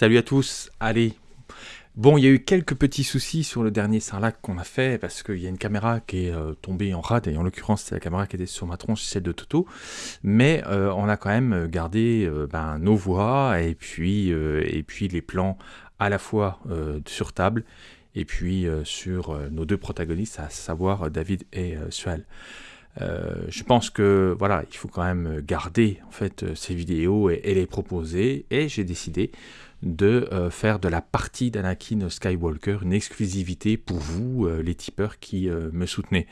Salut à tous, allez. Bon, il y a eu quelques petits soucis sur le dernier Sarlac qu'on a fait, parce qu'il y a une caméra qui est euh, tombée en rade, et en l'occurrence c'est la caméra qui était sur ma tronche, celle de Toto, mais euh, on a quand même gardé euh, ben, nos voix, et puis, et puis les plans à la fois sur table, et puis sur nos deux protagonistes, à savoir David et Suel. Euh, je pense que voilà, il faut quand même garder en fait ces vidéos et, les proposer. Et j'ai décidé de euh, faire de la partie d'Anakin Skywalker une exclusivité pour vous, euh, les tipeurs qui me soutenez.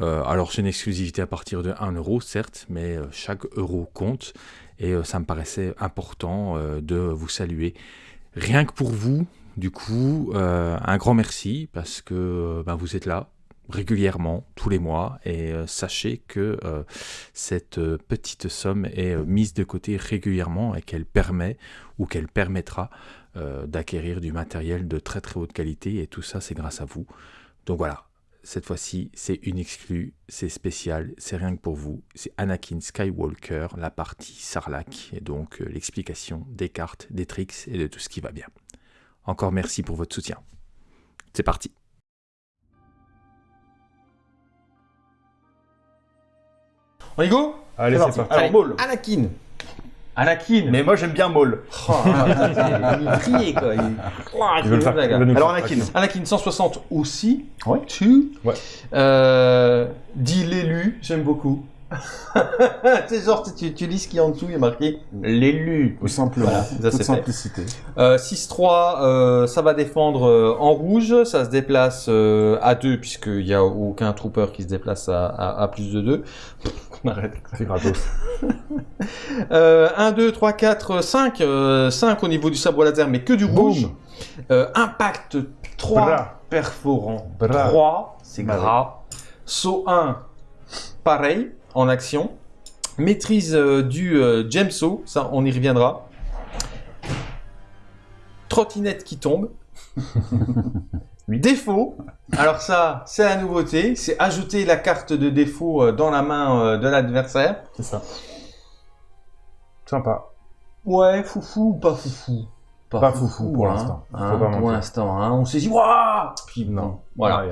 alors c'est une exclusivité à partir de 1 euro, certes, mais chaque euro compte. Et ça me paraissait important de vous saluer. Rien que pour vous, du coup, un grand merci parce que ben, vous êtes là, régulièrement, tous les mois, et euh, sachez que euh, cette euh, petite somme est mise de côté régulièrement et qu'elle permet ou qu'elle permettra d'acquérir du matériel de très très haute qualité, et tout ça c'est grâce à vous. Donc voilà, cette fois-ci c'est une exclue, c'est spécial, c'est rien que pour vous, c'est Anakin Skywalker, la partie Sarlacc, et donc l'explication des cartes, des tricks et de tout ce qui va bien. Encore merci pour votre soutien. C'est parti On y go Allez, c'est parti. Alors, Maul. Anakin. Anakin. Mais moi, j'aime bien Maul. Oh, il quoi. Il... il veut le faire. Alors, Anakin. Anakin 160 aussi. Ouais. Tu. Ouais. Euh, dit l'élu, j'aime beaucoup. c'est genre, tu, tu, lis ce qui est en dessous, il y a marqué l'élu. Tout simplement. Voilà, Toute simplicité. Euh, 6-3, euh, ça va défendre euh, en rouge, ça se déplace euh, à 2, puisqu'il n'y a aucun trooper qui se déplace à, à, à plus de 2. On arrête. C'est gratos. 1, 2, 3, 4, 5. 5 au niveau du sabre laser, mais que du rouge. Euh, impact 3, Bra. perforant Bra. 3, c'est gras. Saut 1, pareil en action. Maîtrise euh, du euh, Gemso, ça on y reviendra. Trottinette qui tombe. défaut, alors ça c'est la nouveauté, c'est ajouter la carte de défaut euh, dans la main de l'adversaire. C'est ça. Sympa. Ouais, foufou ou pas foufou? Pas, foufou, pour hein. l'instant. Hein, pour l'instant, hein. on s'est dit waouh Puis non, voilà.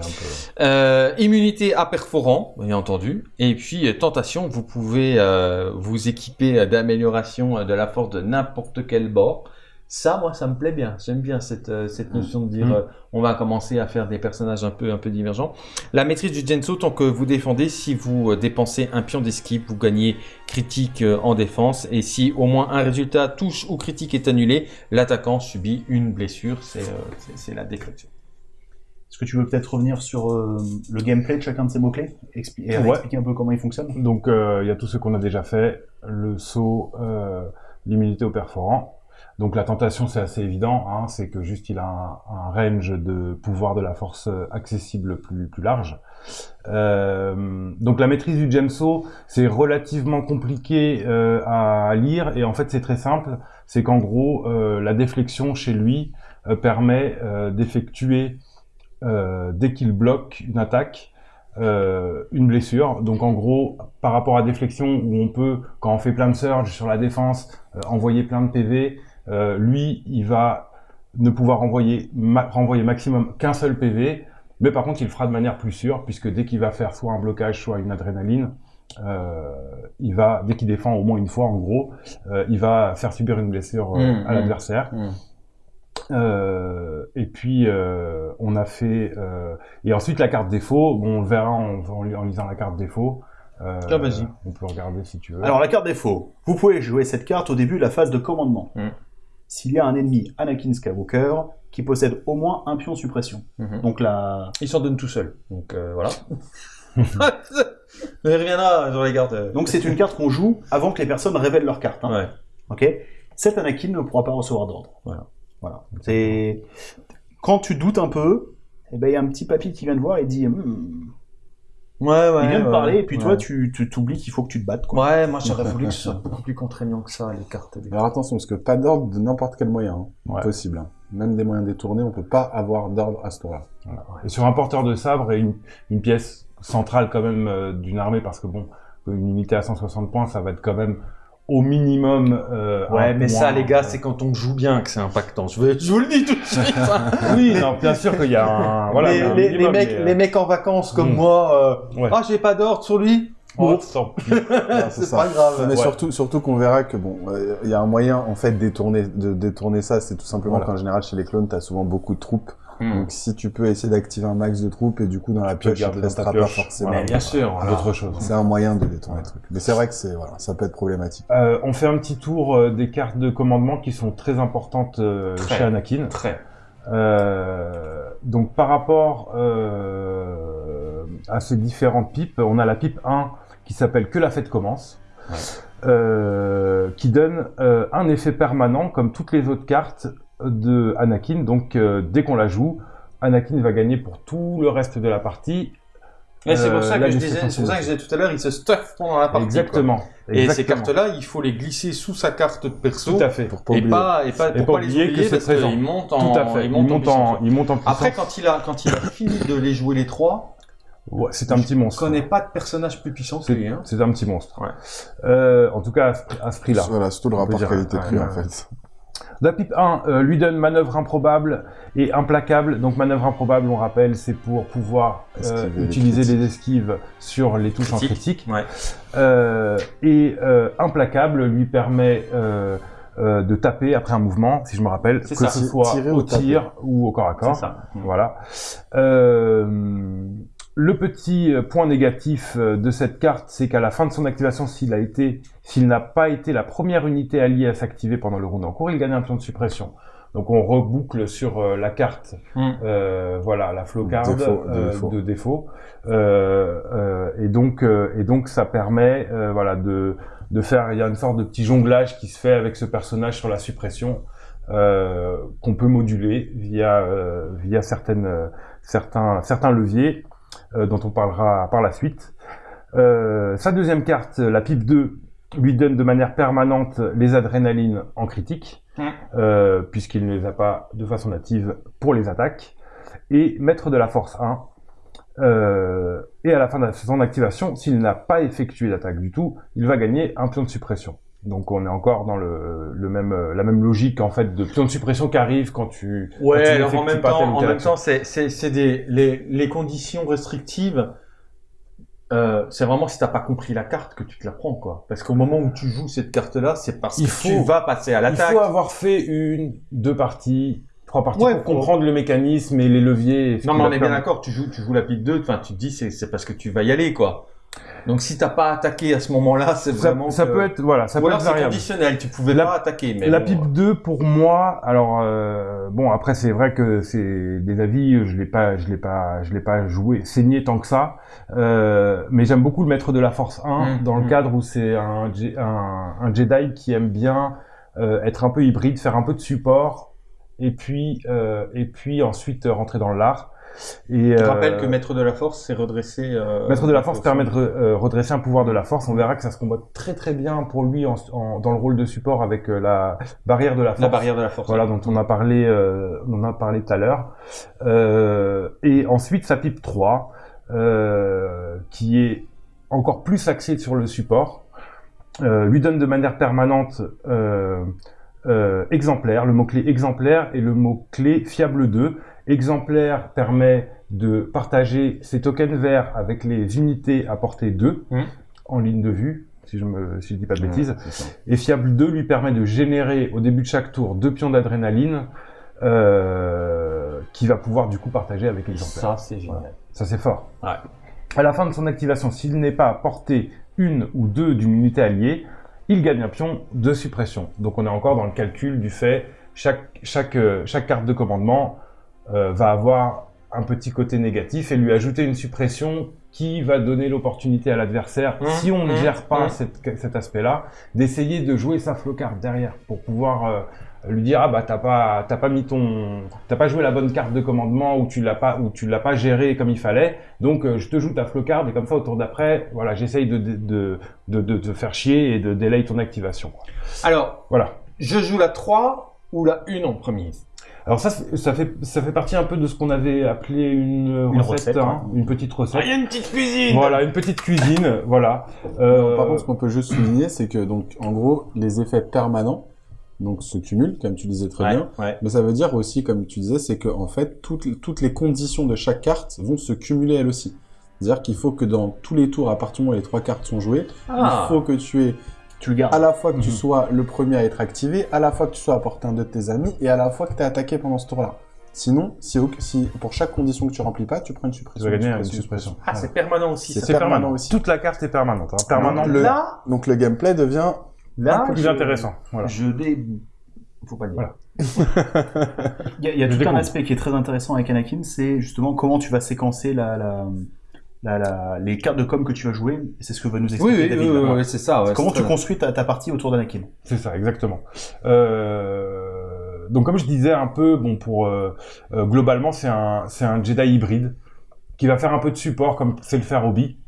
euh, immunité à perforant, bien entendu. Et puis euh, tentation, vous pouvez euh, vous équiper d'amélioration de la force de n'importe quel bord. Ça, moi, ça me plaît bien. J'aime bien cette, euh, cette mm. notion de dire, mm. euh, on va commencer à faire des personnages un peu, un peu divergents. La maîtrise du Genso, tant que vous défendez, si vous euh, dépensez un pion d'esquive, vous gagnez critique en défense. Et si au moins un résultat touche ou critique est annulé, l'attaquant subit une blessure. C'est la déclaration. Est-ce que tu veux peut-être revenir sur le gameplay de chacun de ces mots-clés? Et expliquer un peu comment il fonctionne? Donc, il y a tout ce qu'on a déjà fait. Le saut, l'immunité au perforant donc la tentation, c'est assez évident, hein, c'est que juste il a un, range de pouvoir de la force accessible plus, plus large. Euh, donc la maîtrise du Gemso, c'est relativement compliqué euh, à lire et en fait c'est très simple, c'est qu'en gros euh, la déflexion chez lui permet d'effectuer dès qu'il bloque une attaque une blessure. Donc en gros, par rapport à déflexion où on peut, quand on fait plein de surge sur la défense, envoyer plein de PV, euh, lui, il va ne pouvoir renvoyer, renvoyer maximum qu'un seul PV, mais par contre, il le fera de manière plus sûre, puisque dès qu'il va faire soit un blocage, soit une adrénaline, euh, il va, dès qu'il défend au moins une fois, en gros, euh, il va faire subir une blessure euh, mmh, à mmh, l'adversaire. Mmh. Euh, et puis on a fait et ensuite la carte défaut. Bon, on le verra en, en lisant la carte défaut. Euh, ah, vas-y. On peut regarder si tu veux. Alors la carte défaut. Vous pouvez jouer cette carte au début de la phase de commandement s'il y a un ennemi Anakin Skywalker qui possède au moins un pion suppression. Mhm. Donc là... Il s'en donne tout seul. Donc euh, voilà. il reviendra sur les cartes. Donc c'est une carte qu'on joue avant que les personnes révèlent leur carte. Hein. Ouais. Ok. Cet Anakin ne pourra pas recevoir d'ordre. Voilà. Voilà. C'est quand tu doutes un peu, eh ben il y a un petit papy qui vient te voir et dit hmm, Ouais, ouais. Il vient de parler, et puis toi, tu t'oublies qu'il faut que tu te battes. Quoi. Ouais, moi j'aurais voulu que ce soit beaucoup plus contraignant que ça, les cartes. Alors attention, parce que pas d'ordre de n'importe quel moyen, hein. possible. Hein. Même des moyens détournés, on peut pas avoir d'ordre à ce tour-là. Et sur un porteur de sabre et une, une pièce centrale quand même euh, d'une armée, parce que bon, une unité à 160 points, ça va être quand même au minimum. Euh, ouais, mais ça, les gars, c'est quand on joue bien que c'est impactant. Je, veux, je vous le dis tout de suite. Hein. oui, non, bien sûr qu'il y a un. Voilà, les, les, mecs, les mecs en vacances comme mm. moi, euh, ah, j'ai pas d'ordre sur lui. Oh, c'est pas grave. Mais surtout, surtout qu'on verra que bon, euh, il y a un moyen en fait détourner, de détourner ça. C'est tout simplement qu'en général chez les clones, t'as souvent beaucoup de troupes Hmm. Donc si tu peux essayer d'activer un max de troupes et du coup dans la pioche, il ne restera pas forcément. bien sûr, d'autres choses. C'est un moyen de détourner le truc. Mais c'est vrai que c'est voilà, ça peut être problématique. Euh, on fait un petit tour euh, des cartes de commandement qui sont très importantes euh, chez Anakin. Très. Euh, donc par rapport euh, à ces différentes pipes, on a la pipe 1 qui s'appelle Que la fête commence. Ouais. qui donne un effet permanent comme toutes les autres cartes de Anakin. Donc euh, dès qu'on la joue, Anakin va gagner pour tout le reste de la partie. c'est pour, ça que je disais, pour ça que je disais tout à l'heure, il se stuff pendant la partie. Exactement. Et ces cartes-là, il faut les glisser sous sa carte de perso. Tout à fait. Pour pas et, pas, et pas, pour pas les oublier que parce qu'ils montent en, tout à fait. Ils montent, en, ils montent en, puissance. Après, quand il a, quand il a fini de les jouer les trois, Ouais, c'est un petit monstre. Je connais pas de personnage plus puissant que lui. Hein. C'est un petit monstre. Ouais. Euh, en tout cas, à ce prix-là. Voilà, c'est tout le rapport qualité-prix en fait. La pipe 1 euh, lui donne manœuvre improbable et implacable. Donc manœuvre improbable, on rappelle, c'est pour pouvoir euh, utiliser les, esquives sur les touches en critique. Euh, et implacable lui permet de taper après un mouvement, si je me rappelle, que ce soit au tir ou au corps à corps. Ça. Voilà. Le petit euh, point négatif euh, de cette carte, c'est qu'à la fin de son activation, s'il a été, s'il n'a pas été la première unité alliée à s'activer pendant le round en cours, il gagne un pion de suppression. Donc on reboucle sur euh, la carte, hmm. voilà, la flowcard de défaut. et donc et donc ça permet, voilà, de de faire, il y a une sorte de petit jonglage qui se fait avec ce personnage sur la suppression qu'on peut moduler via via certaines certains certains leviers. Euh, dont on parlera par la suite. Euh, sa deuxième carte, la pipe 2, lui donne de manière permanente les adrénalines en critique, euh, puisqu'il ne les a pas de façon native pour les attaques. Et maître de la force 1, et à la fin de son activation, s'il n'a pas effectué d'attaque du tout, il va gagner un pion de suppression. Donc on est encore dans le, même la même logique en fait de pion de suppression qui arrive quand tu ouais alors en même temps en même temps c'est c'est des les, les conditions restrictives euh, c'est vraiment si t'as pas compris la carte que tu te la prends quoi. Parce qu'au moment où tu joues cette carte là c'est parce que tu vas passer à l'attaque. il faut avoir fait une deux parties trois parties pour comprendre le mécanisme et les leviers non mais on est bien d'accord tu joues tu joues la pile 2 enfin tu te dis c'est c'est parce que tu vas y aller quoi donc si t'as pas attaqué à ce moment-là, c'est vraiment ça peut être voilà, ça peut être variable. conditionnel, tu pouvais pas attaquer. Mais la pipe 2 pour moi, alors euh, bon après c'est vrai que c'est des avis, je l'ai pas, je l'ai pas, je l'ai pas joué, saigné tant que ça, euh, mais j'aime beaucoup le maître de la force 1 mmh, dans le mmh. cadre où c'est un, un, un, Jedi qui aime bien euh, être un peu hybride, faire un peu de support et puis euh, et puis ensuite rentrer dans l'art. Et, Je rappelle euh, que Maître de la Force, c'est redresser... Euh, Maître de la Force permet de euh, redresser un pouvoir de la Force. On verra que ça se combat très très bien pour lui en, dans le rôle de support avec la barrière de la Force. La barrière de la Force. Voilà, dont on a parlé, on a parlé tout à l'heure. et ensuite, sa pipe 3, qui est encore plus axée sur le support, lui donne de manière permanente exemplaire, le mot-clé exemplaire et le mot-clé fiable 2 Exemplaire permet de partager ses tokens verts avec les unités à portée 2 mmh. en ligne de vue, si je si je dis pas de bêtises. et Fiable 2 lui permet de générer au début de chaque tour deux pions d'adrénaline euh, qui va pouvoir du coup partager avec Exemplaire. Ça c'est génial. Ça c'est fort. Ouais. À la fin de son activation, s'il n'est pas à portée une ou deux d'une unité alliée, il gagne un pion de suppression. Donc on est encore dans le calcul du fait chaque chaque euh, chaque carte de commandement euh, va avoir un petit côté négatif et lui ajouter une suppression qui va donner l'opportunité à l'adversaire, mmh, si on ne mmh, gère pas mmh. cet aspect-là, d'essayer de jouer sa flocard derrière pour pouvoir euh, lui dire ah bah t'as pas t'as pas mis ton t'as pas joué la bonne carte de commandement ou tu l'as pas ou tu l'as pas géré comme il fallait. Donc euh, je te joue ta flocard et comme ça au tour d'après voilà j'essaye de de, de faire chier et de délayer ton activation alors voilà. je joue la 3 ou la une en premier alors ça, ça fait, ça fait partie un peu de ce qu'on avait appelé une, recette, hein, une petite recette. Ah, il y a une petite cuisine Voilà, une petite cuisine, voilà. Euh... Par contre, ce qu'on peut juste souligner, c'est que, donc, en gros, les effets permanents, donc se cumulent, comme tu disais très bien. Mais ça veut dire aussi, comme tu disais, c'est que en fait, toutes, toutes les conditions de chaque carte vont se cumuler elles aussi. C'est-à-dire qu'il faut que dans tous les tours, à partir du moment où les trois cartes sont jouées, ah. il faut que tu aies tu le gardes. À la fois que tu mhm. sois le premier à être activé, à la fois que tu sois à portée un de tes amis, et à la fois que tu es attaqué pendant ce tour-là. Sinon, si, si, pour chaque condition que tu remplis pas, tu prends une suppression. Tu vas gagner une suppression. Ah, c'est permanent aussi. C'est permanent. aussi. Toute la carte est permanente. Hein. Permanent. Donc, le, là, donc le gameplay devient là, un peu plus intéressant. Voilà. Je dé... Faut pas le dire. il y a, il y a tout un aspect qui est très intéressant avec Anakin, c'est justement comment tu vas séquencer la, la, les cartes de com que tu vas jouer, c'est ce que va nous expliquer oui, David. Oui, oui, c'est ça. Comment tu construis ta, partie autour d'Anakin C'est ça, exactement. Euh, donc comme je disais un peu, bon pour euh, euh, globalement c'est un c'est un Jedi hybride qui va faire un peu de support comme c'est le faire Obi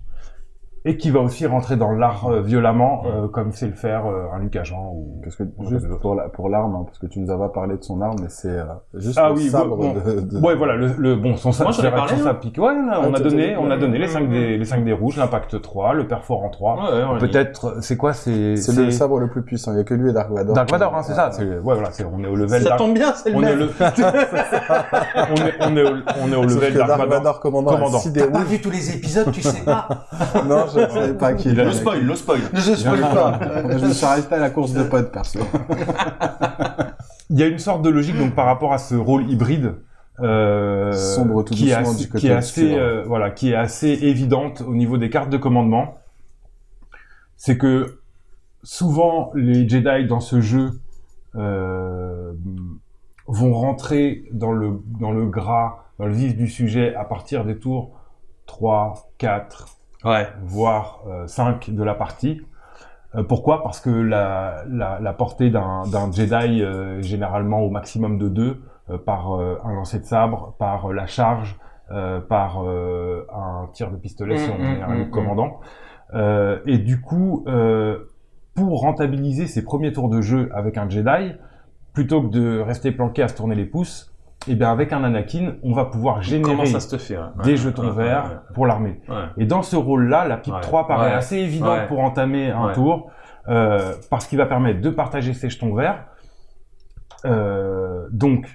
et qui va aussi rentrer dans l'art euh, violemment, euh, comme c'est le faire euh, un Luc Agent ou parce que juste pour la, pour l'arme, hein, parce que tu nous as pas parlé de son arme, mais c'est juste ah, le oui, sabre bon, de, de... Ouais, voilà, le, le bon son sabre, ça hein. pique. Ouais, on a, on a donné, on a donné les 5 des les 5 des rouges, l'impact 3, le perforant 3. Peut-être c'est quoi c'est c'est le sabre le plus puissant, il y a que lui et Dark Vador. Dark Vador hein, c'est ça, c'est ouais voilà, c'est on est au level Ça tombe bien, c'est le même. On est on est on est au level Dark Vador commandant. T'as pas vu tous les épisodes, tu sais pas. Non, je ne savais pas qui le spoil, le spoil. Je spoil pas. je me suis arrêté à la course de potes, perso. Il y a une sorte de logique donc par rapport à ce rôle hybride. Euh, Sombre tout qui, est assez, du côté qui est assez, euh, voilà, qui est assez évidente au niveau des cartes de commandement. C'est que souvent les Jedi dans ce jeu euh, vont rentrer dans le dans le gras, dans le vif du sujet à partir des tours 3, 4, ouais. voire 5 euh, de la partie. Euh, pourquoi? Parce que la, la, la portée d'un Jedi euh, généralement au maximum de 2 par un lancer de sabre, par la charge, par un tir de pistolet si on est un commandant. et du coup, pour rentabiliser ses premiers tours de jeu avec un Jedi, plutôt que de rester planqué à se tourner les pouces, et eh bien avec un Anakin, on va pouvoir générer des jetons verts pour l'armée. Et dans ce rôle-là, la pipe 3 paraît assez évidente pour entamer un tour, euh, parce qu'il va permettre de partager ses jetons verts. Euh, donc,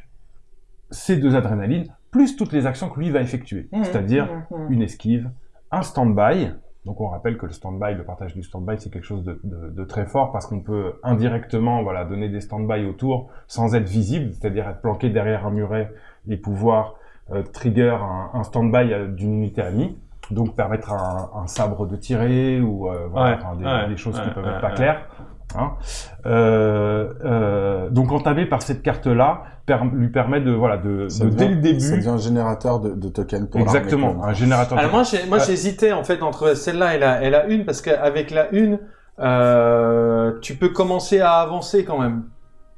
ces deux adrénalines, plus toutes les actions que lui va effectuer, mmh, c'est-à-dire mmh, mmh. une esquive, un stand-by, donc on rappelle que le stand-by, le partage du stand-by, c'est quelque chose de, de, de, très fort parce qu'on peut indirectement voilà, donner des stand-by autour sans être visible, c'est-à-dire être planqué derrière un muret et pouvoir euh, trigger un, un stand-by euh, d'une unité amie. Donc permettre à un, un, sabre de tirer ou euh, voilà, des, des, choses qui peuvent être pas claires. Hein. Euh, euh, donc entamer par cette carte-là lui permet de voilà de, de dès le début. Ça devient un générateur de, de tokens pour exactement un générateur. Alors moi j'ai moi euh, j'hésitais en fait entre celle-là et la et la une parce qu'avec la une euh, tu peux commencer à avancer quand même.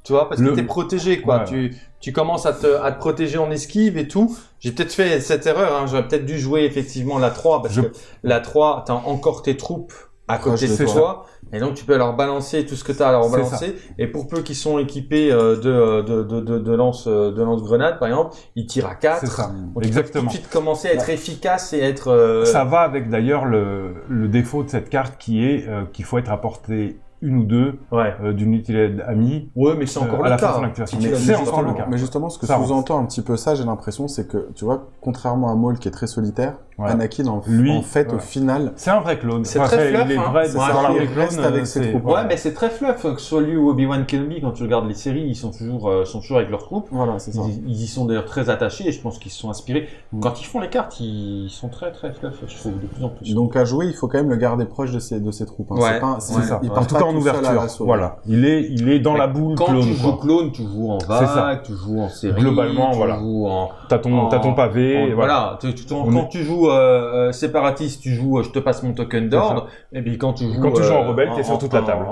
Tu vois, parce que t'es protégé, quoi. Tu, tu commences à te, à te protéger en esquive et tout. J'ai peut-être fait cette erreur, hein. J'aurais peut-être dû jouer effectivement la 3, parce que la 3, t'as encore tes troupes à côté de toi. Et donc tu peux leur balancer tout ce que tu as à leur balancer. Et pour peu qu'ils sont équipés euh, de, de, de, de, de lance euh, de lance grenade par exemple, ils tirent à 4. C'est ça. Exactement. Tout de suite commencer à être efficace et être. Euh, ça va avec d'ailleurs le, le défaut de cette carte qui est qu'il faut être à portée une ou deux ouais. euh, d'une utilité amie. Ouais, mais c'est encore euh, le cas. c'est encore le cas. Mais justement, ce que sous-entend un petit peu ça, j'ai l'impression, c'est que, tu vois, contrairement à Maul qui est très solitaire, Anakin, en, Lui, en fait, au final... C'est un vrai clone. C'est très fluff. Il est vrai, hein. dans la reste avec ses troupes. Ouais, mais c'est très fluff. Que ce soit lui ou Obi-Wan Kenobi, quand tu regardes les séries, ils sont toujours, euh, sont toujours avec leurs troupes. Voilà, c'est ça. Ils, y sont d'ailleurs très attachés et je pense qu'ils se sont inspirés. Mm. Quand ils font les cartes, ils sont très, très fluff, je trouve, de plus en plus. Donc, à jouer, il faut quand même le garder proche de ses, de ses troupes. Hein. C'est ça. Il part tout en ouverture. Voilà. Il est, il est dans la boule clone. Quand tu joues clone, tu joues en vague, tu joues en série. Globalement, tu voilà. Joues en, t'as ton, t'as ton pavé. voilà. Quand tu joues euh, séparatiste, tu joues, je te passe mon token d'ordre. Et puis quand tu joues, quand tu joues en rebelle, t'es sur toute la table.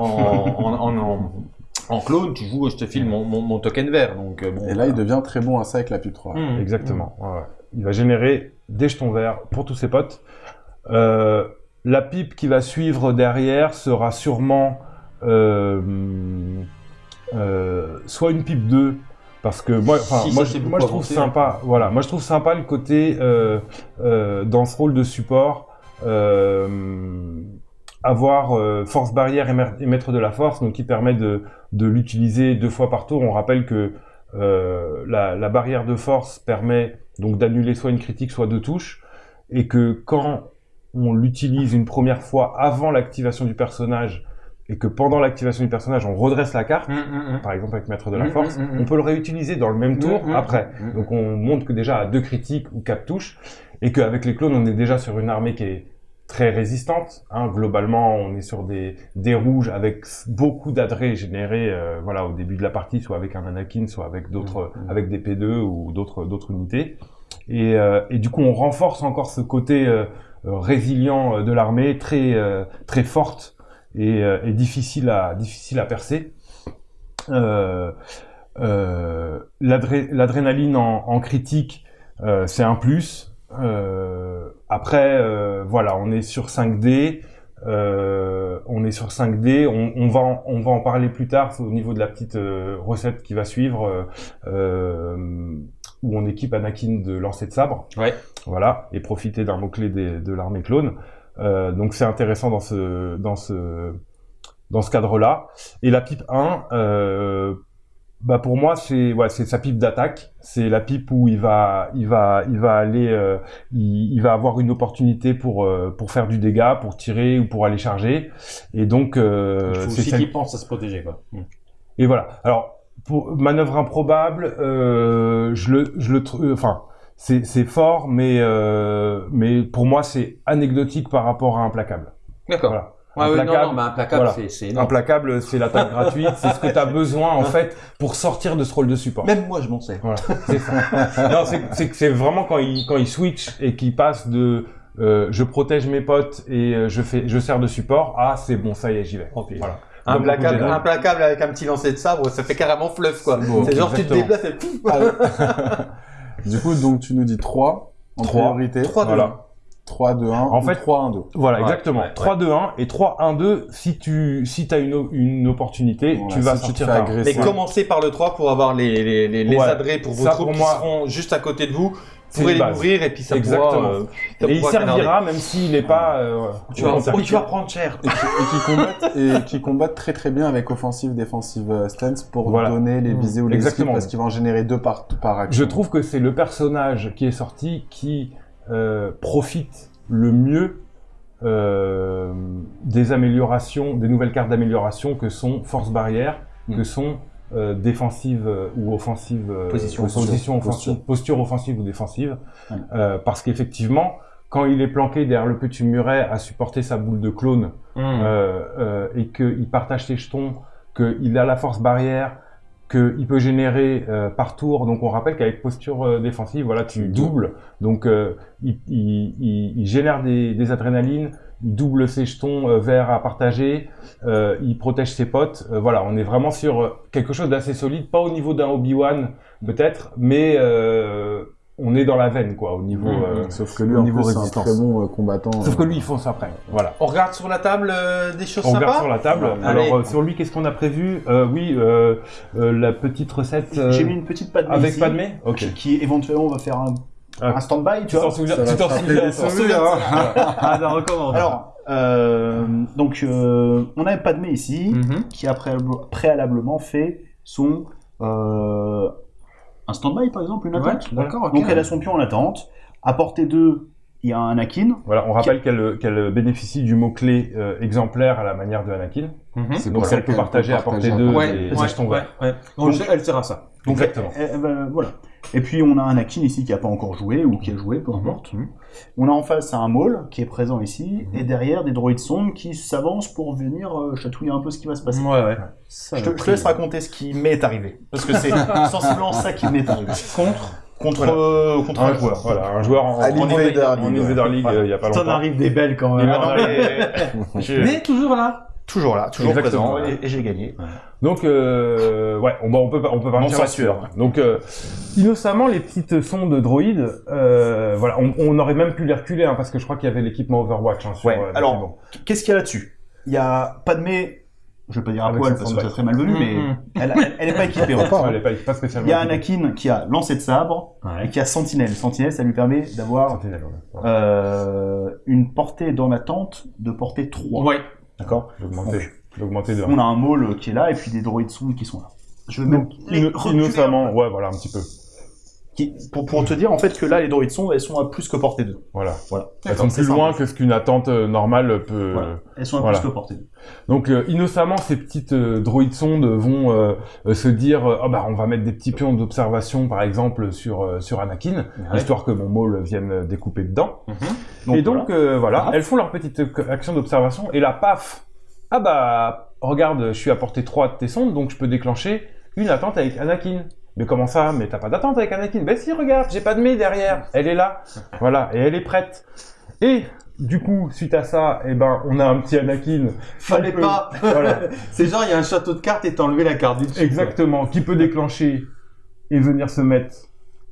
En, clone, tu joues, je te file mon, mon, token vert. Donc, euh, bon, et là, il devient très bon à ça avec la pub 3. Mmh. Exactement. Mmh. Ouais. Il va générer des jetons verts pour tous ses potes. Euh, la pipe qui va suivre derrière sera sûrement euh, soit une pipe 2 parce que moi, moi, je, moi je trouve sympa, voilà, moi je trouve sympa le côté euh, euh, dans ce rôle de support, euh, avoir euh, force barrière et maître de la force, donc qui permet de, de l'utiliser deux fois par tour. On rappelle que euh, la, la, barrière de force permet donc d'annuler soit une critique, soit deux touches, et que quand on l'utilise une première fois avant l'activation du personnage, et que pendant l'activation du personnage, on redresse la carte, mm, mm, mm. par exemple avec Maître de la Force, on peut le réutiliser dans le même tour après. Donc on montre que déjà à deux critiques ou quatre touches, et qu'avec les clones, on est déjà sur une armée qui est très résistante. Hein. Globalement, on est sur des, des rouges avec beaucoup d'adrets générés euh, voilà, au début de la partie, soit avec un Anakin, soit avec d'autres, avec des P2 ou d'autres, d'autres unités. Et, euh, et, du coup, on renforce encore ce côté euh, résilient de l'armée, très, très forte et, euh, difficile à difficile à percer. Euh, euh, L'adrénaline en, en, critique, c'est un plus. Après, voilà, on est sur 5D. on est sur 5D. On, on, va en, on va en parler plus tard au niveau de la petite recette qui va suivre, où on équipe Anakin de lancer de sabre. Ouais. Voilà, et profiter d'un mot clé de l'armée clone. Euh, donc c'est intéressant dans ce dans ce dans ce cadre-là. Et la pipe 1, euh, bah pour moi c'est ouais, sa pipe d'attaque. C'est la pipe où il va il va il va aller euh, il, il, va avoir une opportunité pour pour faire du dégât, pour tirer ou pour aller charger. Et donc euh, c'est aussi qu'il pense à se protéger quoi. Mm. Et voilà. Alors pour manœuvre improbable, je le je le enfin c'est fort, mais, euh, mais pour moi, c'est anecdotique par rapport à Implacable. D'accord. Voilà. Ouais, implacable, non, non, implacable, c'est Implacable, c'est l'attaque gratuite, c'est ce que tu as besoin en fait pour sortir de ce rôle de support. Même moi, je m'en sais. Voilà, c'est ça. non, c'est c'est vraiment quand il quand il switch et qu'il passe de euh, je protège mes potes et euh, je fais je sers de support ah c'est bon ça y est j'y vais. Okay. Voilà. Implacable, implacable avec un petit lancer de sabre, ça fait carrément fluff quoi. c'est genre tu te déplaces et pouf. Du coup, donc tu nous dis 3 en 3, priorité. 3, 2, voilà. 1. 3, 2, 1. En fait, 3, 1, 2. Voilà, ouais, exactement. Ouais, 3, 2, 1 et 3, 1, 2. Si tu, si as une, une opportunité, voilà, tu vas si sortir par Mais commencez par le 3 pour avoir les, les, les, les adrets pour vos ça, troupes pour moi, qui seront juste à côté de vous vous pourrez les ouvrir et puis ça Exactement. pourra, euh, ça et il servira même s'il n'est pas. Euh, tu, vas, oui, tu vas prendre cher. Et qui, et qui combattent et qui combattent très très bien avec offensive défensive euh, stance pour voilà. donner les visées ou les Exactement. parce qu'il va en générer deux par par action. Je trouve que c'est le personnage qui est sorti qui euh, profite le mieux euh, des améliorations, des nouvelles cartes d'amélioration que sont force barrière, que sont euh, défensive euh, ou offensive, euh, position, position offensive, posture. offensive ou défensive, ouais. euh, parce qu'effectivement, quand il est planqué derrière le petit muret à supporter sa boule de clone mmh. euh, et qu'il partage ses jetons, qu'il a la force barrière, qu'il peut générer euh, par tour. Donc on rappelle qu'avec posture euh, défensive, voilà, tu doubles. Donc euh, il, il, il, génère des, des, adrénalines, il double ses jetons verts à partager, il protège ses potes. voilà, on est vraiment sur quelque chose d'assez solide, pas au niveau d'un Obi-Wan peut-être, mais on est dans la veine, quoi, au niveau, mmh. euh, Sauf que lui, au niveau plus, résistance. un très bon euh, combattant. Sauf que lui, il fonce après. Voilà. On regarde sur la table euh, des choses on sympas. On regarde sur la table. Alors, euh, sur lui, qu'est-ce qu'on a prévu? Euh, Oui, euh, la petite recette. J'ai mis une petite Padmé Avec ici, Padmé? Ok. Qui, qui, éventuellement va faire un. Un stand-by, tu t'en souviens Tu t'en souviens Tu t'en souviens Ah, non, recommande. Alors, donc, on a Padmé ici, mm -hmm. qui a préalablement fait son un stand-by par exemple, une attente. Ouais, D'accord. Okay. Donc elle a son pion en attente. À portée 2, il y a un Anakin. Voilà, on rappelle qu'elle qu bénéficie du mot-clé euh, exemplaire à la manière de Anakin. Mm -hmm. Donc elle peut partager à portée 2 ouais, les, ouais, ouais, ouais. Donc, elle sert à ça. Donc, Exactement. Elle, elle, voilà. Et puis on a un Anakin ici qui n'a pas encore joué ou qui a joué, peu importe. Mm -hmm. On a en face un Maul qui est présent ici mm -hmm. et derrière des droïdes sondes qui s'avancent pour venir euh, chatouiller un peu ce qui va se passer. Ouais, ouais. Ça, je, te, je te laisse raconter ce qui m'est arrivé parce que c'est sensiblement ça qui m'est arrivé. Contre contre, voilà. euh, contre un, un, joueur. Voilà, un joueur en, en, en Invader League, il y a pas longtemps. T'en arrive des belles quand même. Mais, mais toujours là. Toujours là, toujours Exactement, présent, et, et j'ai gagné. Ouais. Donc, euh, ouais, on, on peut on peut partir là-dessus. Donc, euh, innocemment, les petites sons de droïdes, euh, voilà, on, on, aurait même pu les reculer, hein, parce que je crois qu'il y avait l'équipement Overwatch. Hein, sur, ouais. Alors, bon. qu'est-ce qu'il y a là-dessus? Il y a Padmé je vais pas dire à poil parce que ça serait malvenu, mais Mhm. elle, elle, elle est pas équipée. Elle est pas, pas spécialement. Il y a Anakin qui a lancé de sabre et qui a Sentinelle. Sentinelle, ça lui permet d'avoir ouais. euh, une portée dans la tente de portée 3. Ouais. D'accord. D'augmenter de On a un maul qui est là et puis des droïdes sondes qui sont là. Je vais même les peu. ouais, voilà, un petit peu. Qui- pour, pour te dire en fait que là les droïdes sondes elles sont à plus que portée 2. Voilà. Voilà. Elles sont plus simple. loin que ce qu'une attente euh, normale peut. Voilà. Elles sont à Voilà. plus que portée 2. Donc euh, innocemment, ces petites euh, droïdes sondes vont euh, se dire, ah bah on va mettre des petits pions d'observation, par exemple sur sur Anakin, histoire que mon maul vienne découper dedans. Donc, et donc voilà. elles font leur petite action d'observation et là, paf, ah bah regarde, je suis à portée 3 de tes sondes, donc je peux déclencher une attente avec Anakin. Mais comment ça? Mais t'as pas d'attente avec Anakin Ben si, regarde, j'ai pas de mais derrière, elle est là, voilà, et elle est prête. Et du coup, suite à ça, eh ben, on a un petit Anakin. Fallait pas. Voilà. C'est genre, il y a un château de cartes et t'as enlevé la carte du dessus. Exactement, qui peut déclencher et venir se mettre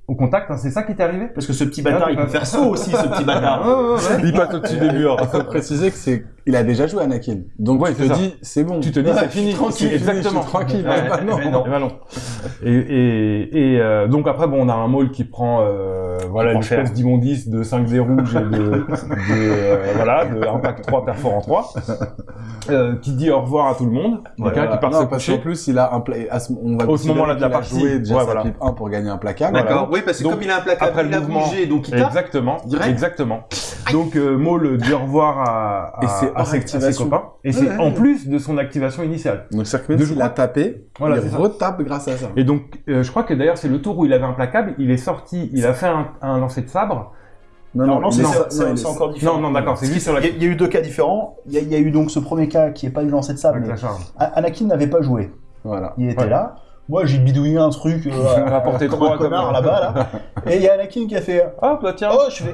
au contact, hein, c'est ça qui t'est arrivé? Parce que ce petit bâtard il peut faire saut aussi ce petit bâtard. Il passe au-dessus des murs. Il faut préciser que c'est, il a déjà joué Anakin. Donc Ouais, tu te ça. dis, c'est bon. Tu te dis, Ouais, c'est fini. Tranquille, exactement. Tranquille. Ouais, bah non. mais non. Ben non. Et, et, et euh, donc après, bon, on a un maul qui prend, euh, voilà, prend une cher. espèce d'immondice de 5 dés rouges et de, de euh, voilà, de impact 3 perforant 3, euh, qui dit au revoir à tout le monde. Ouais, Quelqu'un qui part non, parce qu'en plus, il a un pla... à ce- on va Au ce moment-là de la qu'il a partie. joué déjà Ouais, voilà. pipe 1 pour gagner un placable. D'accord. Oui, parce que Donc, comme il a un placard, après le il a mouvement. bougé, donc il tape. Exactement, Direct. exactement. Donc euh, Maul dit au revoir à, à, Et c'est à ses, à ses activation. copains. Et c'est en plus de son activation initiale. Donc c'est-à-dire que même De s'il droite. a tapé, Voilà, il ça. retape grâce à ça. Et donc, euh, je crois que d'ailleurs, c'est le tour où il avait un placable, il est sorti, il a fait un, un lancer de sabre. Non, Non, non, c'est est- c'est- non, c'est- il c'est est- encore différent. Non, non, d'accord, c'est lui sur la, Il y, a, il y a eu deux cas différents. Il y a, il y a eu donc ce premier cas qui est pas eu lancé de sable. avec la charge. A- Anakin n'avait pas joué. Voilà. Il était Ouais. là. Moi, j'ai bidouillé un truc euh, À portée comme trois, un connard comme- là-bas là. Et il y a Anakin qui a fait Ah, bah tiens. Oh, je fais.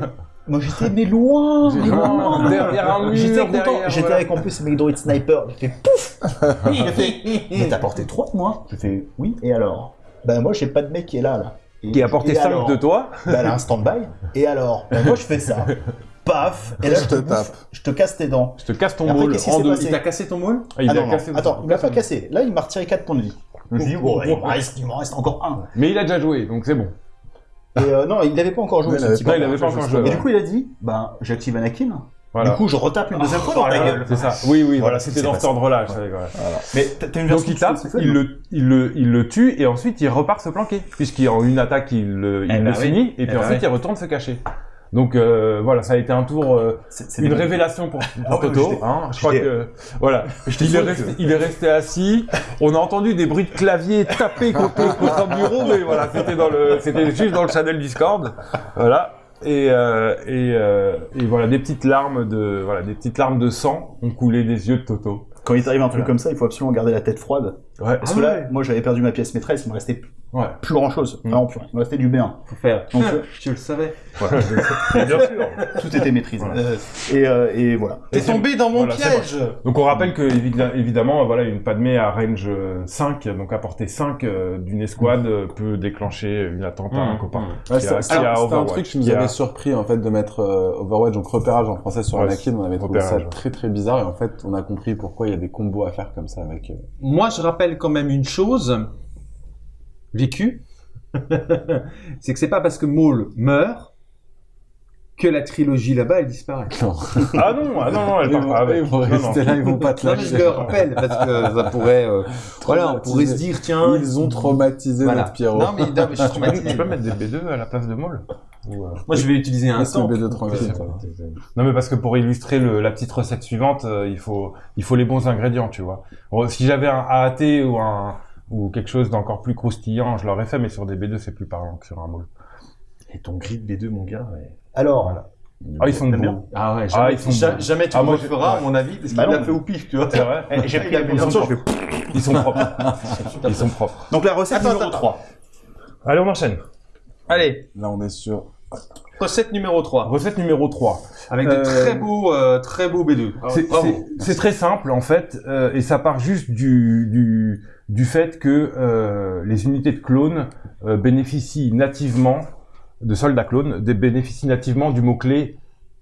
Moi, j'étais mais loin, derrière un mur, J'étais content. derrière, J'étais voilà. avec en plus mecs droïdes sniper. J'ai fait pouf. J'ai fait. Mais t'as porté 3 de moi. J'ai fait oui. Et alors? Ben moi, j'ai pas de mec qui est là là. Et- Qui a porté et 5 alors de toi. Ben, elle a un stand-by. Et alors? Ben moi, je fais ça. Paf. Et là, Je je te bouffe, tape. Je te casse tes dents. Je te casse ton qui en deux. Il t'a cassé ton moule Ah, il ah a non, non. cassé Attends, il m'a pas cassé. Là, il m'a retiré 4 points de vie. Je me suis dit, bon, il reste, il m'en reste encore un. Mais il a déjà joué, donc c'est bon. Et euh, non, il n'avait pas encore joué ce il Non, pas encore joué. Et du coup, il a dit, ben, j'active Anakin. Voilà. Du coup, je retape une deuxième fois dans ta gueule. C'est ça. Oui, oui, voilà, c'était c'est dans cet ordre-là. Mais t'as une Donc il tape, il le, il le, il le tue et ensuite il repart se planquer puisqu'en une attaque il, le- il Eh le bah oui. finit et puis Eh bah ensuite il retourne se cacher. Donc euh, voilà, ça a été un tour, euh, une révélation pour, pour Ah Toto. Hein, je crois que voilà, il est, que- resté, il est resté assis. On a entendu des bruits de clavier taper contre contre un bureau, mais voilà, c'était dans le, c'était juste dans le channel Discord. Voilà. Et, euh, et, euh, et voilà, des petites larmes de, voilà, des petites larmes de sang ont coulé des yeux de Toto. Quand il t'arrive un truc Voilà. comme ça, il faut absolument garder la tête froide. Ouais. Parce que là, moi, j'avais perdu ma pièce maîtresse, il me restait Ouais. plus grand chose. Mm. Vraiment plus rien. Il me restait du B1. Faut faire. Donc, Je le savais. Bien sûr. Tout était maîtrisé. Voilà. Et, euh, et voilà. T'es tombé dans mon Voilà, piège. Donc on rappelle que évidemment voilà une Padmé à range euh, 5 donc à portée 5 euh, d'une escouade euh, peut déclencher une attente à un Mmh. copain. Ouais, Qui c'est un, c'était un Overwatch, truc qui nous a- avait surpris en fait de mettre euh, Overwatch, donc repérage en français sur Ouais, Anakin, on avait trouvé repérage, ça ouais. très très bizarre et en fait on a compris pourquoi il y a des combos à faire comme ça avec. euh, Moi, je rappelle quand même une chose vécue. c'est que c'est pas parce que Maul meurt que la trilogie là-bas, elle disparaît. Non. Ah non, ah non, non, elle Ils part vont, pas ils vont Non, rester non. là, ils vont pas te Non, mais je lâcher. le rappelle parce que ça pourrait, euh, voilà, on pourrait se dire, tiens, Ils ont traumatisé voilà. notre Pierrot. Non, mais, non, mais je suis Tu peux, traumatisé. tu peux mettre des B2 à la place de Maul euh, Moi, je vais utiliser un temps. B2 tranquille. Non mais parce que pour illustrer le- la petite recette suivante, euh, il faut il faut les bons ingrédients, tu vois. Si j'avais un AAT ou un ou quelque chose d'encore plus croustillant, je l'aurais fait, mais sur des B2 c'est plus parlant que sur un Maul. Et ton grid B2, mon gars, ouais. Alors, Voilà. Ah ils sont beaux. Ah ouais, Ah, jamais, ils sont ja- bons. jamais tu Ah, le moi, ouais. à mon avis, parce qu'il Bah l'a fait au pif, tu vois. C'est vrai. j'ai pris la Ils sont je vais... Ils sont propres. Ils sont propres. Donc la recette Attends, numéro attends. 3. Allez, on enchaîne. Allez, Là on est sur. recette numéro 3. Recette numéro 3. Avec Euh, de très beaux, euh, très beaux B2. C'est- Bravo. c'est- C'est très simple en fait, euh, et ça part juste du, du, du fait que euh, les unités de clones euh, bénéficient nativement, de soldats clones, des- bénéficient nativement du mot-clé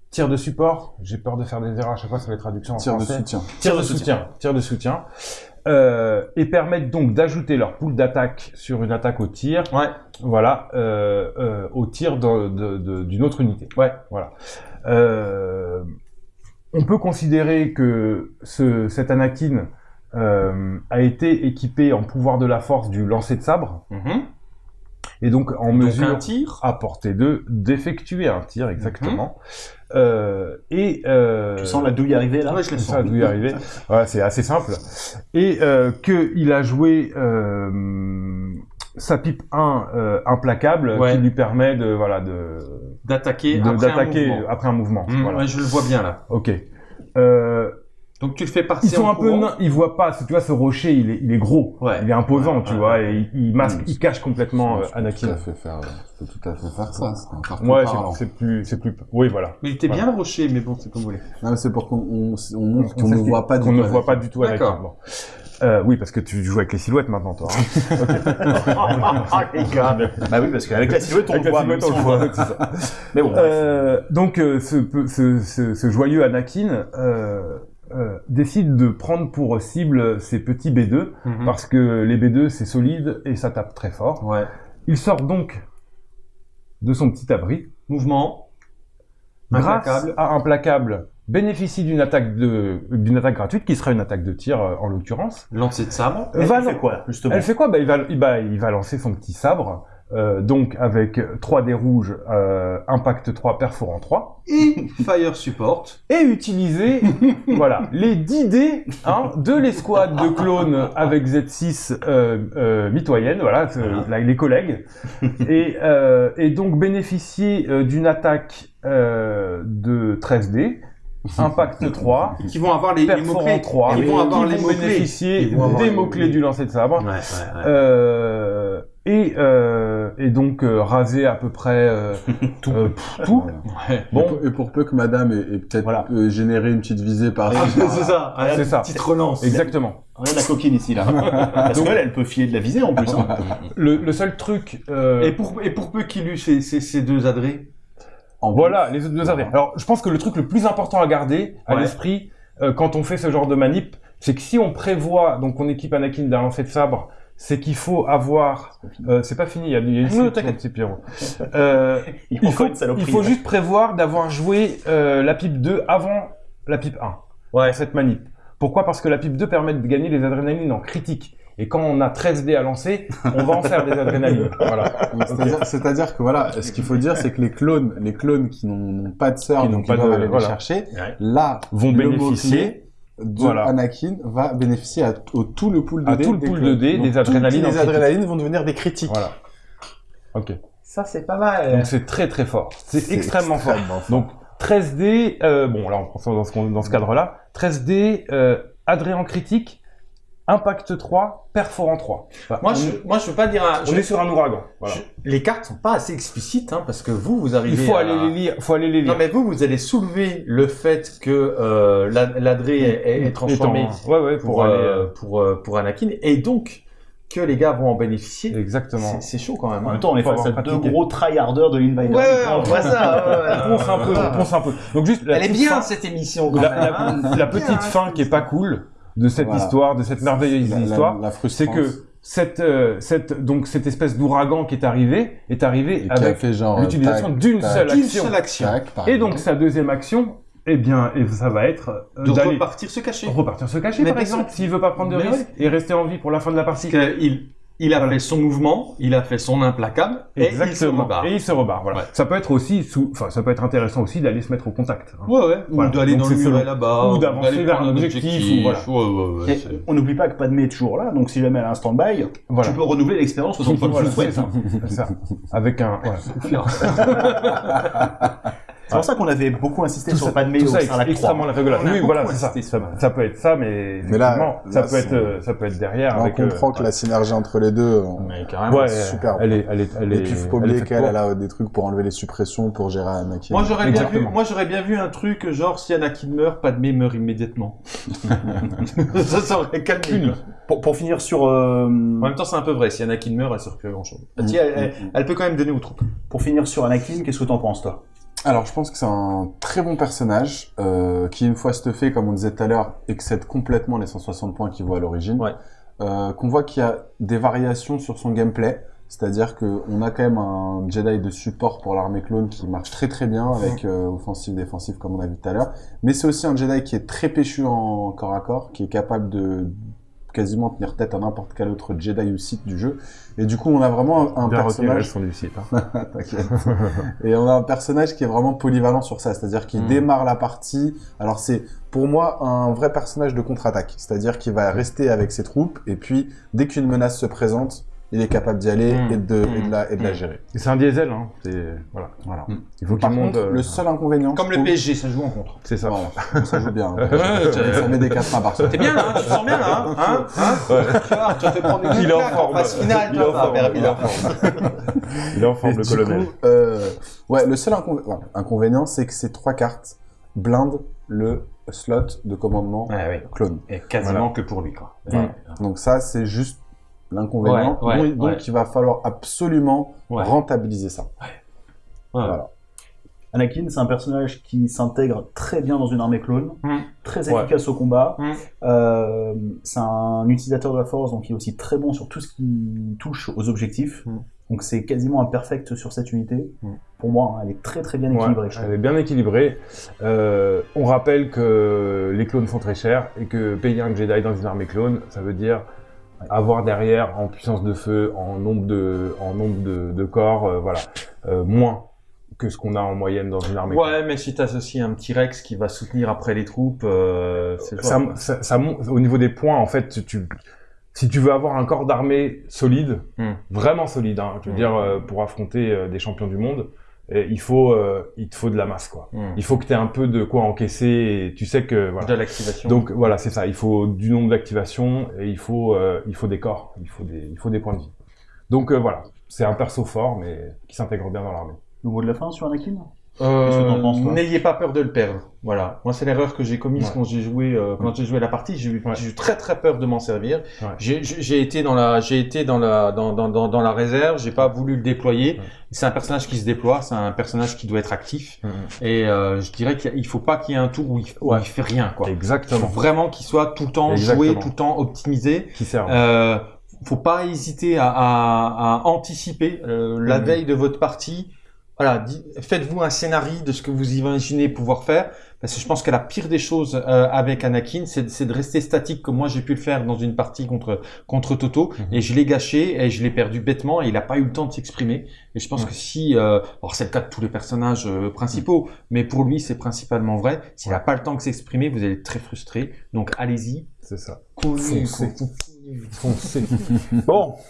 tir de support. J'ai peur de faire des erreurs à chaque fois sur les traductions en tir français. de soutien. Tir de soutien. Tir de soutien. Euh, et permettent donc d'ajouter leur pool d'attaque sur une attaque au tir. Ouais. Voilà, euh, euh, au tir d'une autre unité. Ouais. Voilà. Euh, on peut considérer que ce, cet Anakin euh, a été équipé en pouvoir de la force du lancer de sabre Mhm. et donc en Donc mesure un tir. à portée de d'effectuer un tir exactement. Euh, et euh, Tu sens la douille arriver là Ouais, je le sens. d'où y arriver. Voilà, c'est assez simple. Et euh, que il a joué euh, sa pipe 1 euh, implacable Ouais. qui lui permet de voilà de D'attaquer de- après un d'attaquer mouvement. après un mouvement. Mmh, voilà. ouais, je le vois bien là. Ok. Euh, Donc tu le fais partir ils sont en un peu courant. nains, ils voient pas. Tu vois, ce rocher, il est, il est gros, Ouais. il est imposant, Ouais, tu ouais, vois, et il, il masque, Mmh. il cache complètement euh, Je peux Anakin. Tout à fait faire, je peux tout à fait faire ça. C'est encore Ouais, c'est- plus, c'est plus. Oui, voilà. Mais il était bien le rocher, mais bon, c'est comme vous voulez. Non, mais c'est pour qu'on on, on montre qu'on On ne voit pas du qu'on tout ne voit Anakin. pas du tout Anakin. Euh, oui, parce que tu joues avec les silhouettes maintenant, toi. hein. Ah, les gars. Bah oui, parce qu'avec la silhouette, on Avec le voit. même silhouette, on le on voit, c'est ça. Mais bon. Euh, donc euh, ce, peu- ce, ce, ce joyeux Anakin euh, euh, décide de prendre pour cible ces petits B2 Mhm. parce que les B2 c'est solide et ça tape très fort. Ouais. Il sort donc de son petit abri Mouvement. grâce Implacable. à implacable bénéficie d'une attaque de d'une attaque gratuite qui serait une attaque de tir euh, en l'occurrence. Lancer de sabre. Elle va- fait quoi, justement? Elle fait quoi? Bah, il, va, il, bah, il va lancer son petit sabre, euh, donc avec 3 dés rouges, euh, impact 3, perforant 3, Et Fire Support. et utiliser voilà, les 10 dés hein, de l'escouade de clones avec Z6 euh, euh, mitoyenne, voilà, là, les collègues, et, euh, et donc bénéficier euh, d'une attaque euh, de 13 dés, impact 3, Qui vont avoir les, les perforant mots-clés. 3, Ils vont avoir les mots-clés. bénéficier des mots-clés. du lancer de sabre. Ouais, ouais, ouais. Euh, et, euh, et donc euh, raser à peu près euh, tout. pff, tout. Voilà. Ouais. Bon, Et pour, et pour peu que madame ait, ait peut-être Voilà. euh, généré une petite visée par Ah, c'est ça. C'est Allez, ça. Petite relance. exactement. Regarde la coquine ici, là. Parce qu'elle, elle peut filer de la visée, en plus. hein. Le, le seul truc, euh, Et pour, et pour peu qu'il eût ces, ces, ces deux adrets. en voilà, les autres deux adhérents. Alors, je pense que le truc le plus important à garder à Ouais. l'esprit euh, quand on fait ce genre de manip, c'est que si on prévoit, donc on équipe Anakin d'un lancer de sabre, c'est qu'il faut avoir. euh, c'est pas fini, il y a, il y a une Non, suite, t'inquiète. mon petit Pierrot. Euh, Il il faut il juste prévoir d'avoir joué euh, la pipe 2 avant la pipe 1. Ouais. Cette manip. Pourquoi? Parce que la pipe 2 permet de gagner les adrénalines en critique. Et quand on a 13 dés à lancer, on va en faire des adrénalines. Voilà. C'est-à-dire, que voilà, ce qu'il faut dire, c'est que les clones, les clones qui n'ont pas de sœur, Qui n'ont donc pas de- aller voilà. les chercher, Ouais. là, Vont bénéficier de Voilà. Anakin va bénéficier à, au tout le pool de À dés. tout le des pool de dés, des adrénalines Les adrénalines vont devenir des critiques. Voilà. Ok. Ça, c'est pas mal. Donc c'est très très fort. C'est extrêmement fort. Donc 13 dés, euh, bon là on prend ça dans ce, dans ce cadre-là. 13 dés, euh, adré en critique, impact 3, perforant 3. Enfin, Moi, on, je, moi, je veux pas dire un. on je- est sur un ouragan. Voilà. je- les cartes sont pas assez explicites, hein, parce que vous, vous arrivez. Il faut à- aller les lire. Faut aller les lire. Non, mais vous, vous allez soulever le fait que euh, la- l'adré est, est- est transformé Étant- Ouais ouais pour, pour, aller. euh, euh, pour, euh, pour Anakin, et donc que les gars vont en bénéficier. Exactement. C'est chaud quand même. En hein. même temps, on est face à deux gros tryharders de l'Invader. Ouais, ouais, on voit ça. On ponce un peu, on ponce un peu. Donc juste la Elle est bien fin- cette émission. Quand la, même, la- hein. la petite fin qui est pas cool de cette Voilà. histoire, de cette merveilleuse La- histoire, la c'est que cette, euh, cette, donc cette espèce d'ouragan qui est arrivé est arrivé avec genre, l'utilisation d'une seule action. seule action. tac, par Et donc sa deuxième action, eh bien, et ça va être euh, De repartir se cacher. repartir se cacher Mais par exemple, s'il veut pas prendre de risque et rester en vie pour la fin de la partie. Qu'il il a Voilà. fait son mouvement, il a fait son implacable, et il se rebarre. Et il se rebarre. Voilà. Ouais. Ça peut être aussi, sous... enfin, ça peut être intéressant aussi d'aller se mettre au contact. hein. Ouais, ouais. Ou Voilà. d'aller dans le muret là-bas. ou d'avancer vers un objectif, ou voilà. Ouais, ouais, Et on n'oublie pas que Padmé est toujours là, donc si jamais elle a un stand-by, tu peux renouveler l'expérience autant de fois que Voilà, tu le c'est souhaites. ça. C'est ça. Avec un. C'est pour ça qu'on avait beaucoup insisté Tout sur ça, tout au ça Sarlacc 3. extrêmement régulier. On a Oui, voilà, c'est ça. Ça, peut être ça, mais Mais là- ça là, peut être, euh, ça peut être derrière Là, on avec. comprend euh, que la synergie entre les deux, on- Mais carrément. Ouais, superbe. Elle est, elle est, elle est. et puis il faut pas oublier qu'elle a des trucs pour enlever les suppressions pour gérer Anakin. Moi j'aurais bien vu, moi j'aurais bien vu un truc genre si Anakin meurt, Padmé meurt immédiatement. ça ça aurait calmé. Pour, pour finir sur, euh, En même temps c'est un peu vrai, si Anakin meurt, elle sert plus à grand chose. Mm, elle, elle- mm, mm. elle peut quand même donner aux troupes. pour finir sur Anakin, qu'est-ce que t'en penses, toi? Alors, je pense que c'est un très bon personnage euh, qui, une fois stuffé, comme on disait tout à l'heure, excède complètement les 160 points qu'il voit à l'origine. Ouais. Euh, qu'on voit qu'il y a des variations sur son gameplay. C'est-à-dire qu'on a quand même un Jedi de support pour l'armée clone qui marche très très bien avec euh, offensive, défensive comme on a vu tout à l'heure. Mais c'est aussi un Jedi qui est très péchu en corps à corps, qui est capable de quasiment tenir tête à n'importe quel autre Jedi ou Sith du jeu. Et du coup, on a vraiment un, un personnage... sont du site. Hein. et on a un personnage qui est vraiment polyvalent sur ça, c'est-à-dire qu'il Mm. démarre la partie. Alors c'est pour moi un vrai personnage de contre-attaque, c'est-à-dire qu'il va rester avec ses troupes et puis dès qu'une menace se présente, il est capable d'y aller Mm. et, de, et, de la, et de la Mm. gérer. Et c'est un diesel, hein. C'est voilà. Voilà. Il faut qu'il Par monte. contre, euh, le seul inconvénient, Comme le PSG, ça joue en contre. C'est ça. Voilà, ça joue bien. Ouais, ça met des 4 à Barcelone. T'es bien là, hein, tu te sens bien là, hein, hein, hein Tu vois, tu vas te prendre une Il est en forme. phase finale, Il est en forme. il est en forme. Il est en forme, Et le colonel. coup, euh, ouais, le seul inconvénient, c'est que ces trois cartes blindent le slot de commandement Ouais, oui. clone. Et quasiment que pour lui, quoi. Voilà. Donc ça, c'est juste l'inconvénient. Ouais, ouais, donc il va falloir absolument Ouais. rentabiliser ça. Ouais. Voilà. Anakin, c'est un personnage qui s'intègre très bien dans une armée clone, Mm. très Ouais. efficace au combat. Mm. Euh, c'est un utilisateur de la force, donc il est aussi très bon sur tout ce qui touche aux objectifs. Mm. Donc c'est quasiment un perfect sur cette unité. Pour moi, hein, elle est très très bien Ouais, équilibrée. elle est bien équilibrée. Euh, on rappelle que les clones font très cher et que payer un Jedi dans une armée clone, ça veut dire avoir derrière en puissance de feu, en nombre de, en nombre de, de corps, euh, voilà, euh, moins que ce qu'on a en moyenne dans une armée. Ouais, mais si t'associes un petit Rex qui va soutenir après les troupes, euh, c'est ça, ça, ça monte- au niveau des points, en fait, tu, si tu veux avoir un corps d'armée solide, Hmm. vraiment solide, hein, je veux Hmm. dire, euh, pour affronter euh, des champions du monde, il faut, euh, il te faut de la masse, quoi. Hmm. Il faut que tu aies un peu de quoi encaisser et tu sais que, voilà. De l'activation. Donc voilà, c'est ça. Il faut du nombre d'activations et il faut, euh, il faut des corps, il faut des, il faut des points de vie. Donc euh, voilà, c'est un perso fort mais qui s'intègre bien dans l'armée. Le mot de la fin sur Anakin? N'ayez pas peur de le perdre. Voilà. Moi, c'est l'erreur que j'ai commise Ouais. quand j'ai joué, euh, quand j'ai joué la partie. J'ai eu, Ouais. eu très très peur de m'en servir. Ouais. J'ai- été dans la, j'ai été dans la, dans, dans, dans, dans la réserve. J'ai pas voulu le déployer. C'est un personnage qui se déploie. C'est un personnage qui doit être actif. Mm. Et euh, je dirais qu'il faut pas qu'il y ait un tour où il, où il fait rien. Quoi. Il faut Exactement. vraiment qu'il soit tout le temps Exactement. joué, tout le temps optimisé. Qui sert. Euh, faut pas hésiter à, à, à anticiper euh, la Mhm. veille de votre partie. Voilà, faites-vous un scénario de ce que vous imaginez pouvoir faire, parce que je pense que la pire des choses euh, avec Anakin, c'est c'est de rester statique comme moi j'ai pu le faire dans une partie contre contre Toto, Mhm. et je l'ai gâché et je l'ai perdu bêtement et il a pas eu le temps de s'exprimer. Et je pense Ouais. que si, euh, alors c'est le cas de tous les personnages euh, principaux, mais pour lui c'est principalement vrai. S'il n'a pas le temps de s'exprimer, vous allez être très frustré. Donc allez-y, C'est ça. Foncez. cognez. Foncez. bon.